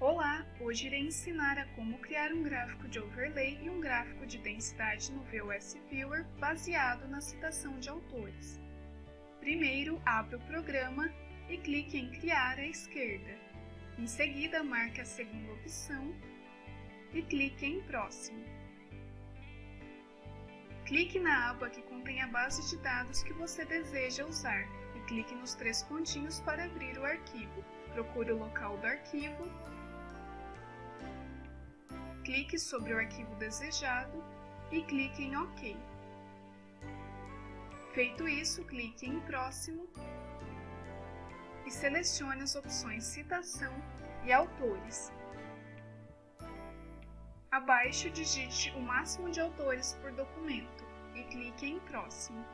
Olá! Hoje irei ensinar a como criar um gráfico de overlay e um gráfico de densidade no VOS Viewer baseado na citação de autores. Primeiro, abra o programa e clique em Criar à esquerda. Em seguida, marque a segunda opção e clique em Próximo. Clique na aba que contém a base de dados que você deseja usar e clique nos três pontinhos para abrir o arquivo. Procure o local do arquivo clique sobre o arquivo desejado e clique em OK. Feito isso, clique em Próximo e selecione as opções Citação e Autores. Abaixo, digite o máximo de autores por documento e clique em Próximo.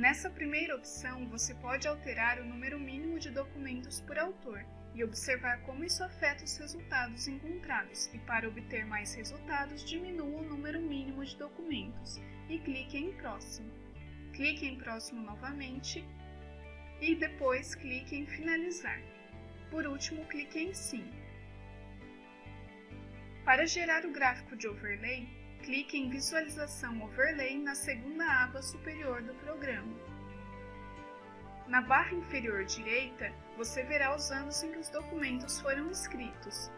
Nessa primeira opção, você pode alterar o número mínimo de documentos por autor e observar como isso afeta os resultados encontrados, e para obter mais resultados, diminua o número mínimo de documentos e clique em Próximo. Clique em Próximo novamente e depois clique em Finalizar. Por último, clique em Sim. Para gerar o gráfico de overlay, clique em Visualização Overlay na segunda aba superior do programa. Na barra inferior direita, você verá os anos em que os documentos foram escritos.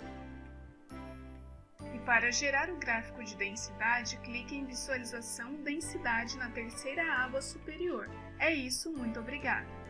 E para gerar o gráfico de densidade, clique em Visualização Densidade na terceira aba superior. É isso, muito obrigada!